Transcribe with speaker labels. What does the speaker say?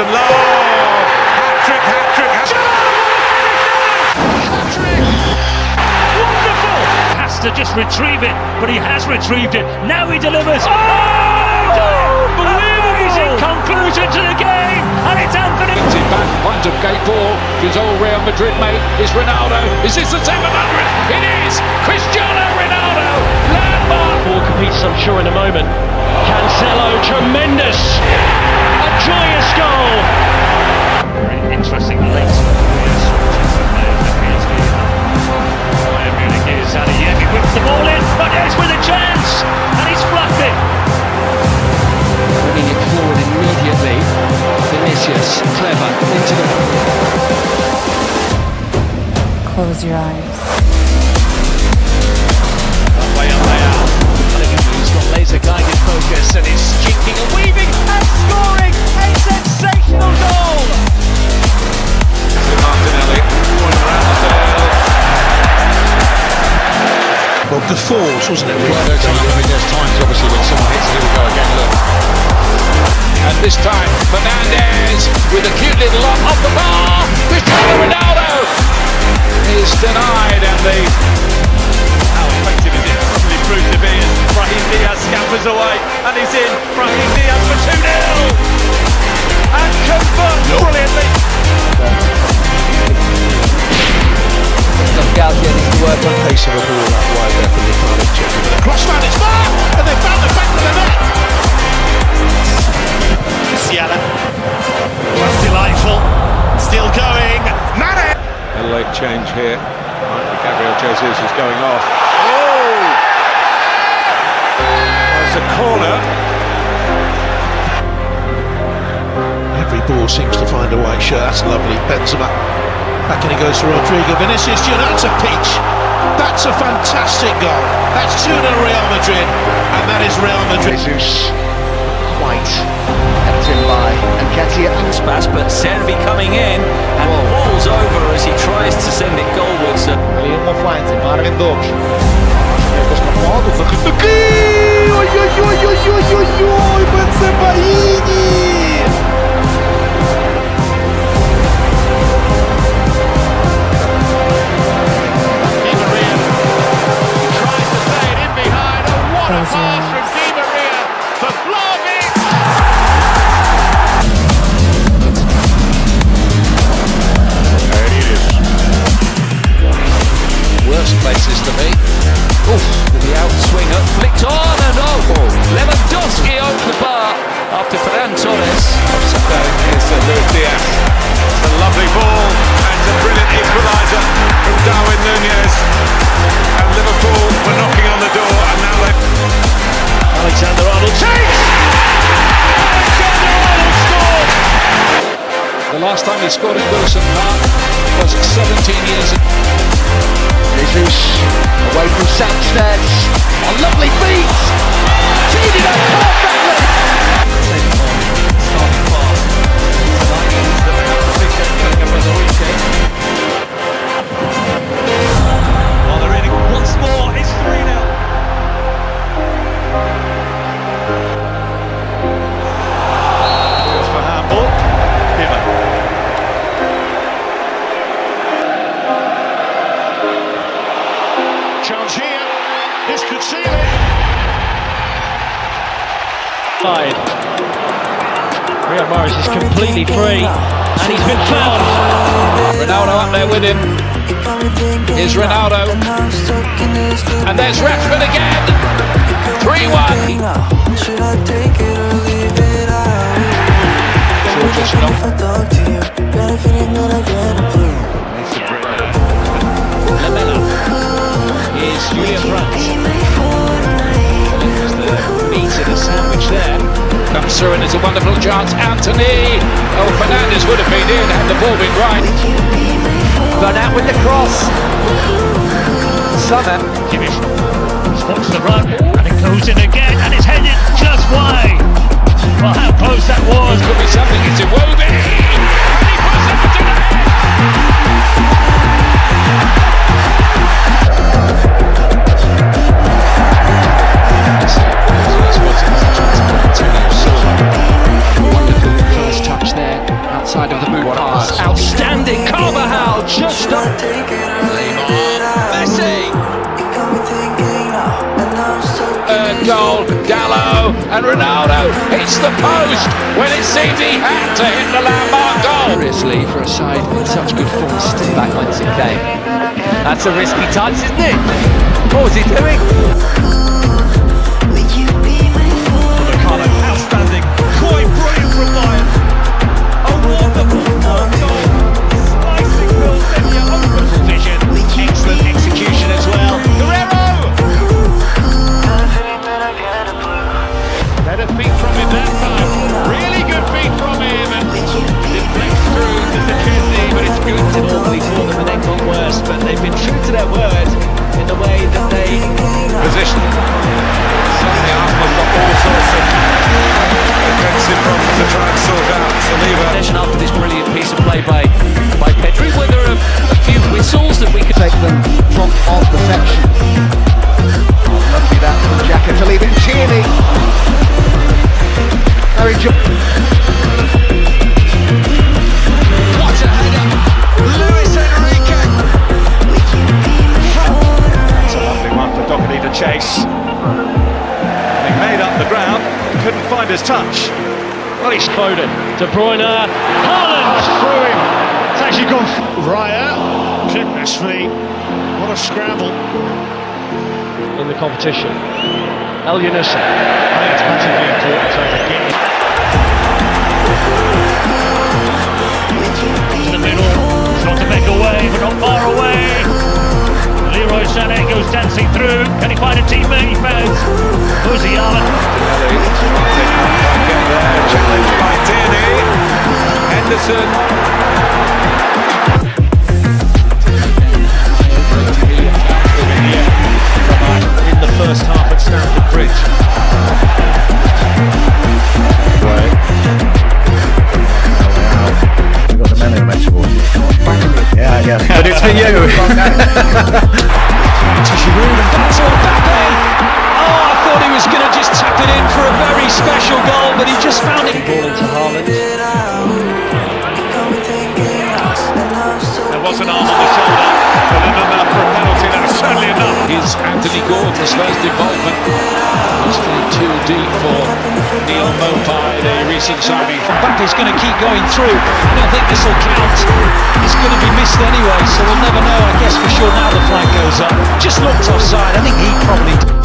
Speaker 1: and low. Hat trick, hat trick, hat
Speaker 2: Wonderful! Has to just retrieve it, but he has retrieved it. Now he delivers. Oh! Unbelievable! He's conclusion to the game, and it's Anthony.
Speaker 3: Gets it back, finds a gate ball, his old Real Madrid mate is Ronaldo. Is this the 700? It is! Cristiano Ronaldo! Landmark!
Speaker 2: Ball competes, I'm sure, in a moment. Cancelo, tremendous! A joyous goal! Very interesting late. Bayern Munich is Adeyemi whips the ball in, but it's with a chance, and he's fluffed it.
Speaker 4: Bringing it forward immediately. Vinicius, clever, into the
Speaker 5: Close your eyes.
Speaker 2: Guided and is jinking and weaving and scoring a sensational goal.
Speaker 3: Martinelli, going around the field.
Speaker 6: Well, befores, wasn't it?
Speaker 3: Well, there's, I mean, there's times, obviously, when someone hits it, here we go again, look. And this time, Fernandez with a cute little lob off the bar.
Speaker 4: Work on
Speaker 6: Pace of a ball that wide there from the final check. Crossman, it's far! And they found the back of the net!
Speaker 1: Musiala. That's delightful. Still going. Mane.
Speaker 3: A late change here. Gabriel Jesus is going off.
Speaker 1: Oh! That's a corner.
Speaker 6: Every ball seems to find a way. Sure, that's lovely. Benzema. Back in it goes to Rodrigo. Vinicius Junior, that's a peach. That's a fantastic goal. That's 2 0 Real Madrid. And that is Real Madrid.
Speaker 4: Jesus. Quite kept in by Nketiah Anspas, but Servi coming in and falls over as he tries to send it goalwards.
Speaker 7: Ali uma flanze, Marvin Dogs. Esta modo,
Speaker 3: last time he scored at Wilson Park was 17 years ago.
Speaker 4: Jesus away from Sanchez. A lovely
Speaker 2: Side. Riyad Mahrez is completely free, and he's been fouled.
Speaker 3: Ronaldo up there with him. Here's Ronaldo. And there's Rashford again. Through and it's a wonderful chance. Anthony. Oh, Fernandez would have been in had the ball been right.
Speaker 4: Run out with the cross. Summer.
Speaker 2: Kimmich spots the run, and it goes in again, and it's headed just wide. Well, how close that was.
Speaker 3: And Ronaldo hits the post when it seemed he had to hit the landmark goal.
Speaker 4: Seriously, for a side in such good form, still back once it came. That's a risky touch, isn't it? What was he doing?
Speaker 2: Foden. De Bruyne. Haaland through him. It's actually gone. Raya. Goodness me. What a scramble. In the competition. El Yunusa. I think it's massively important to get
Speaker 1: Henderson.
Speaker 2: in the first half at Stamford Bridge.
Speaker 8: Yeah, yeah. But it's for you.
Speaker 3: Giroud and back to Mbappe. Oh, I thought he was going to just tap it in for a very special goal, but he just found it.
Speaker 2: Ball into Haaland. There was an arm on the shoulder, but enough for a penalty. That was certainly enough.
Speaker 3: Is Anthony Gordon's first involvement. Must be too deep for Neal Maupay, the recent signing. Mbappe's going to keep going through. I don't think this will count. It's going to be missed anyway, so we'll never know. I guess for sure now the flag goes up. Just looked offside. I think he probably.